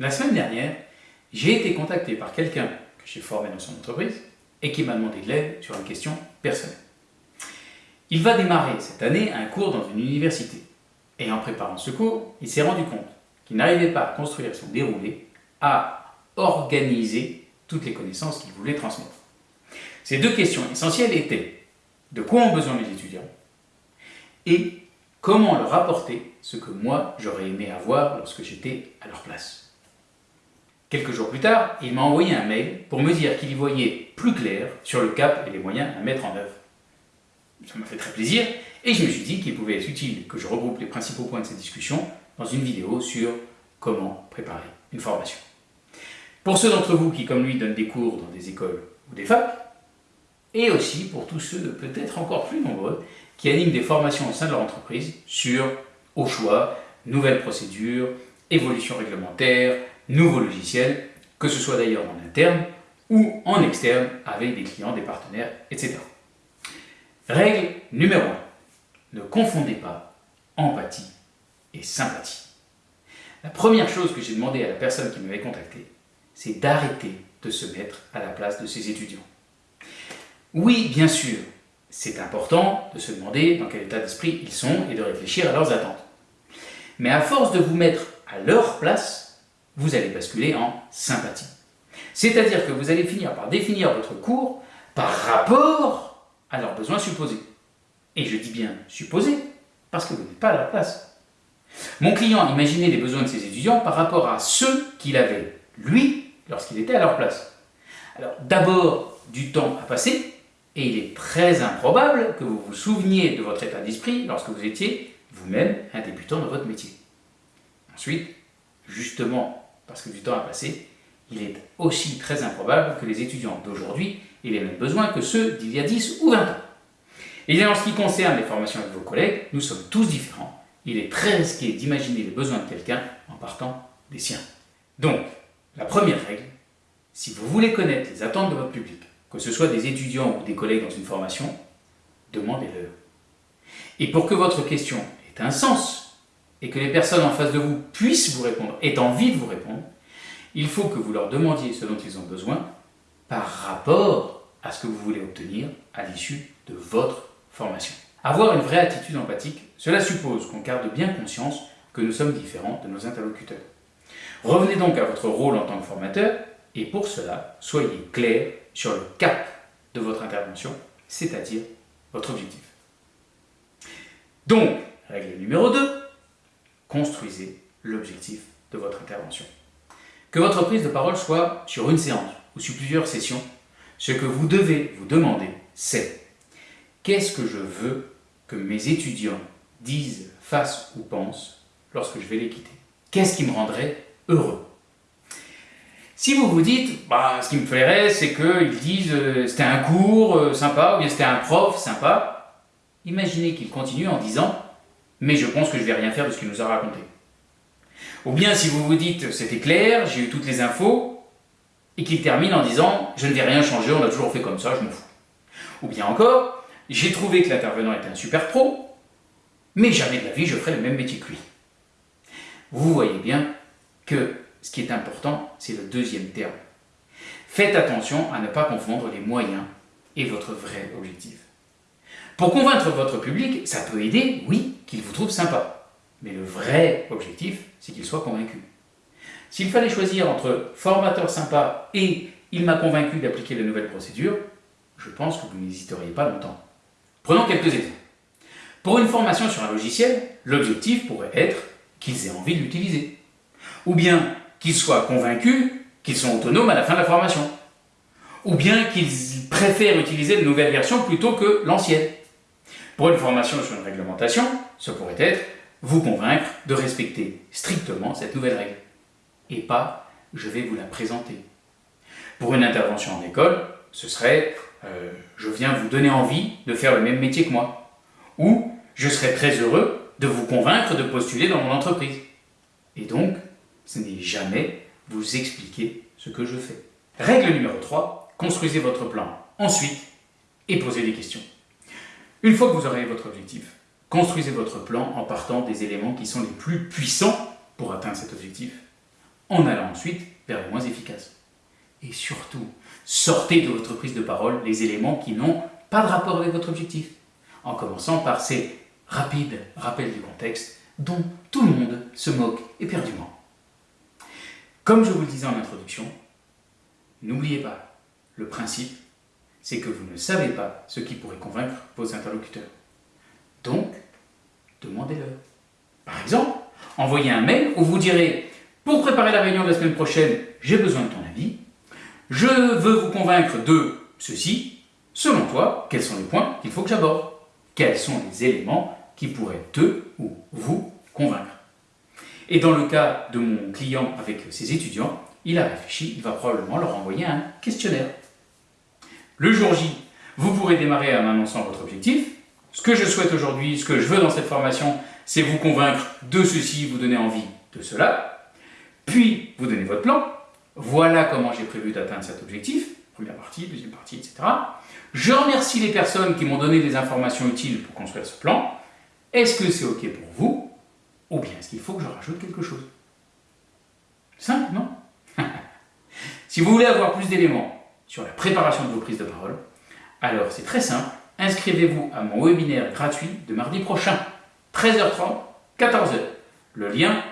La semaine dernière, j'ai été contacté par quelqu'un que j'ai formé dans son entreprise et qui m'a demandé de l'aide sur une question personnelle. Il va démarrer cette année un cours dans une université. Et en préparant ce cours, il s'est rendu compte qu'il n'arrivait pas à construire son déroulé, à organiser toutes les connaissances qu'il voulait transmettre. Ces deux questions essentielles étaient de quoi ont besoin mes étudiants et comment leur apporter ce que moi j'aurais aimé avoir lorsque j'étais à leur place. Quelques jours plus tard, il m'a envoyé un mail pour me dire qu'il y voyait plus clair sur le cap et les moyens à mettre en œuvre. Ça m'a fait très plaisir et je me suis dit qu'il pouvait être utile que je regroupe les principaux points de cette discussion dans une vidéo sur comment préparer une formation. Pour ceux d'entre vous qui, comme lui, donnent des cours dans des écoles ou des facs, et aussi pour tous ceux, peut-être encore plus nombreux, qui animent des formations au sein de leur entreprise sur, au choix, nouvelles procédures, évolution réglementaire, nouveaux logiciels, que ce soit d'ailleurs en interne ou en externe avec des clients, des partenaires, etc. Règle numéro 1. Ne confondez pas empathie et sympathie. La première chose que j'ai demandé à la personne qui m'avait contacté, c'est d'arrêter de se mettre à la place de ses étudiants. Oui, bien sûr, c'est important de se demander dans quel état d'esprit ils sont et de réfléchir à leurs attentes. Mais à force de vous mettre à leur place, vous allez basculer en sympathie. C'est-à-dire que vous allez finir par définir votre cours par rapport à leurs besoins supposés. Et je dis bien supposés, parce que vous n'êtes pas à leur place. Mon client imaginait les besoins de ses étudiants par rapport à ceux qu'il avait, lui, lorsqu'il était à leur place. Alors d'abord, du temps à passer, et il est très improbable que vous vous souveniez de votre état d'esprit lorsque vous étiez vous-même un débutant dans votre métier. Ensuite, justement parce que du temps a passé, il est aussi très improbable que les étudiants d'aujourd'hui aient les mêmes besoins que ceux d'il y a 10 ou 20 ans. Et en ce qui concerne les formations avec vos collègues, nous sommes tous différents. Il est très risqué d'imaginer les besoins de quelqu'un en partant des siens. Donc, la première règle, si vous voulez connaître les attentes de votre public, que ce soit des étudiants ou des collègues dans une formation, demandez-leur. Et pour que votre question ait un sens, et que les personnes en face de vous puissent vous répondre, aient envie de vous répondre, il faut que vous leur demandiez ce dont ils ont besoin par rapport à ce que vous voulez obtenir à l'issue de votre formation. Avoir une vraie attitude empathique, cela suppose qu'on garde bien conscience que nous sommes différents de nos interlocuteurs. Revenez donc à votre rôle en tant que formateur, et pour cela, soyez clair sur le cap de votre intervention, c'est-à-dire votre objectif. Donc, règle numéro 2, construisez l'objectif de votre intervention. Que votre prise de parole soit sur une séance ou sur plusieurs sessions, ce que vous devez vous demander, c'est qu'est-ce que je veux que mes étudiants disent, fassent ou pensent lorsque je vais les quitter? Qu'est-ce qui me rendrait heureux? Si vous vous dites, bah, ce qui me plairait, c'est qu'ils disent euh, c'était un cours euh, sympa, ou bien c'était un prof sympa, imaginez qu'il continue en disant mais je pense que je vais rien faire de ce qu'il nous a raconté. Ou bien si vous vous dites c'était clair, j'ai eu toutes les infos, et qu'il termine en disant je ne vais rien changer, on a toujours fait comme ça, je m'en fous. Ou bien encore, j'ai trouvé que l'intervenant était un super pro, mais jamais de la vie je ferai le même métier que lui. Vous voyez bien que ce qui est important, c'est le deuxième terme. Faites attention à ne pas confondre les moyens et votre vrai objectif. Pour convaincre votre public, ça peut aider, oui, qu'il vous trouve sympa. Mais le vrai objectif, c'est qu'il soit convaincu. S'il fallait choisir entre formateur sympa et il m'a convaincu d'appliquer de nouvelles procédures, je pense que vous n'hésiteriez pas longtemps. Prenons quelques exemples. Pour une formation sur un logiciel, l'objectif pourrait être qu'ils aient envie de l'utiliser. Ou bien qu'ils soient convaincus qu'ils sont autonomes à la fin de la formation. Ou bien qu'ils préfèrent utiliser de nouvelles versions plutôt que l'ancienne. Pour une formation sur une réglementation, ce pourrait être vous convaincre de respecter strictement cette nouvelle règle. Et pas je vais vous la présenter. Pour une intervention en école, ce serait euh, je viens vous donner envie de faire le même métier que moi. Ou je serais très heureux de vous convaincre de postuler dans mon entreprise. Et donc, ce n'est jamais vous expliquer ce que je fais. Règle numéro 3, construisez votre plan ensuite et posez des questions. Une fois que vous aurez votre objectif, construisez votre plan en partant des éléments qui sont les plus puissants pour atteindre cet objectif. en allant ensuite vers les moins efficaces. Et surtout, sortez de votre prise de parole les éléments qui n'ont pas de rapport avec votre objectif, en commençant par ces rapides rappels du contexte dont tout le monde se moque éperdument. Comme je vous le disais en introduction, n'oubliez pas, le principe, c'est que vous ne savez pas ce qui pourrait convaincre vos interlocuteurs. Donc, demandez-leur. Par exemple, envoyez un mail où vous direz Pour préparer la réunion de la semaine prochaine, j'ai besoin de ton avis. Je veux vous convaincre de ceci. Selon toi, quels sont les points qu'il faut que j'aborde? Quels sont les éléments qui pourraient te ou vous convaincre Et dans le cas de mon client avec ses étudiants, il a réfléchi, il va probablement leur envoyer un questionnaire. Le jour J, vous pourrez démarrer en annonçant votre objectif. Ce que je souhaite aujourd'hui, ce que je veux dans cette formation, c'est vous convaincre de ceci, vous donner envie de cela. Puis, vous donnez votre plan. Voilà comment j'ai prévu d'atteindre cet objectif. Première partie, deuxième partie, etc. Je remercie les personnes qui m'ont donné des informations utiles pour construire ce plan. Est-ce que c'est OK pour vous? Ou bien est-ce qu'il faut que je rajoute quelque chose? Simple, non? Si vous voulez avoir plus d'éléments sur la préparation de vos prises de parole, alors c'est très simple, inscrivez-vous à mon webinaire gratuit de mardi prochain, 13h30, 14h. Le lien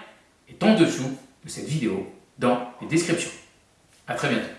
est en dessous de cette vidéo dans les descriptions. A très bientôt.